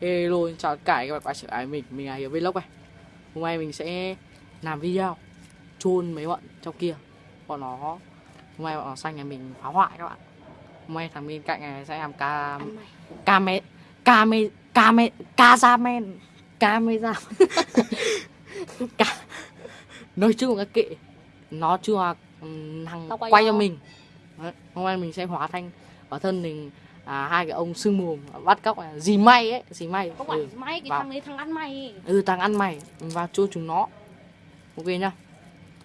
Hello, chào tất cả các bạn quay trở lại mình, mình là Hiếu Vlog này. Hôm nay mình sẽ làm video chôn mấy bọn trong kia. Bọn nó, hôm nay bọn nó xanh nhà mình phá hoại các bạn. Hôm nay thằng bên cạnh này sẽ làm ca... Came... Came... Came... Cazamen Camera Ca... Nói chung là kệ. Nó chưa thằng Tao quay quay cho. mình. Đấy, Hôm nay mình sẽ hóa thành ở thân mình à, hai cái ông sưng mồm bắt cóc này gì may ấy gì may. Không phải ừ. may cái vào. thằng đấy thằng ăn mày. Ừ thằng ăn mày. Mình vào chôn chúng nó. Ok nhá.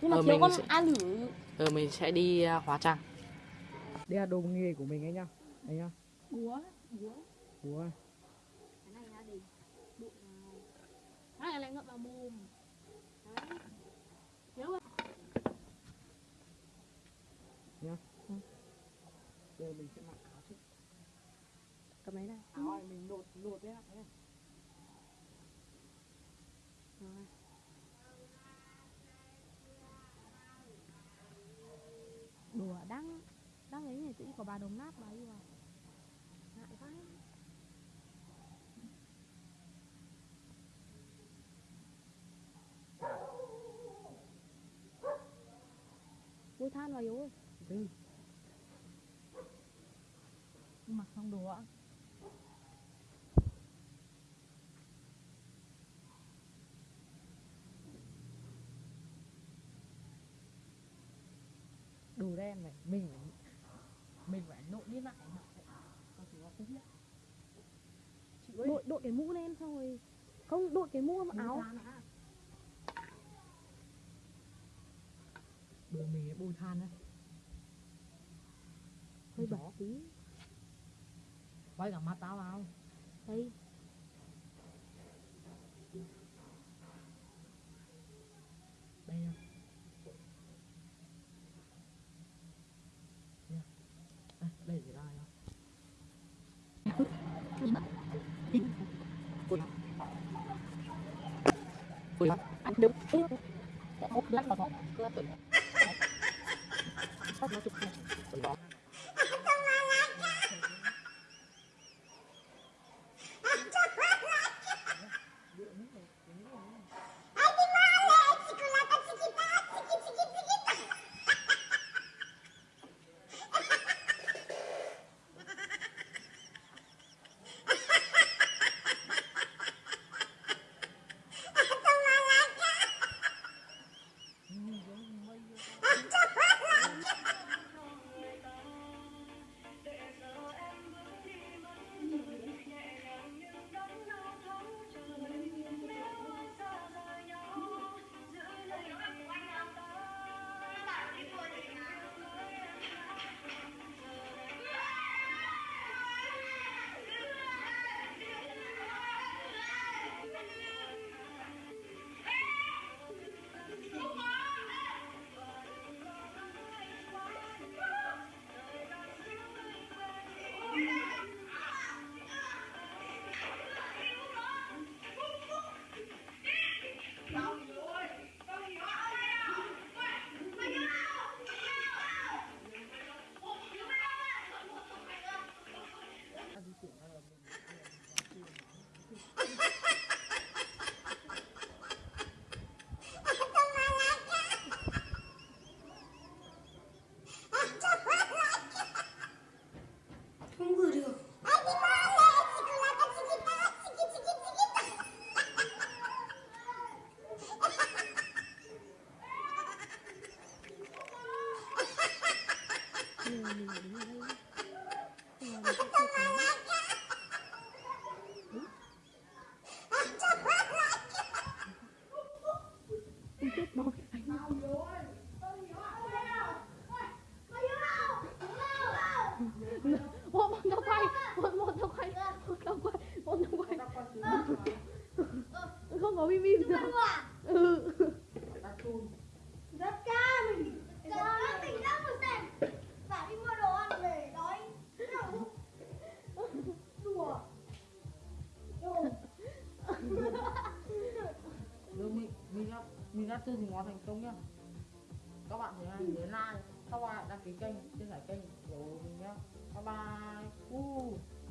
Nhưng mà Ờ, thiếu mình con sẽ- a lử. Ờ mình sẽ đi à, hóa trang. Đây là đồ nghề của mình ấy nhá. Đây nhá. Búa búa. Ủa, cái này là để đụng vào. Cái này lại ngậm vào mồm. Đấy. Thiếu rồi. Giờ mình sẽ mặc áo trước cầm lấy này áo này mình lột lột đấy ạ. Rồi. đùa đang đang ấy này tự có bà đồng nát bà đi vào ngại quá Ui than vào yếu ơi Ừ. Mặc xong đồ ạ đen này mình phải mình phải nộn đi lại nó có nó không biết. Đội đội cái mũ lên xong rồi không đội cái mũ vào áo. mình ấy bôi than đấy hơi bẩn tí. Quay cả mắt tao vào. Đây nha Nha. đây đây để lại Ui, anh đúng một lát vào thôi mình đã tư thì món thành công nhá. Các bạn thấy hay nhớ like, các bạn đăng ký kênh, chia sẻ kênh của mình nhá. Bye bye. Uh.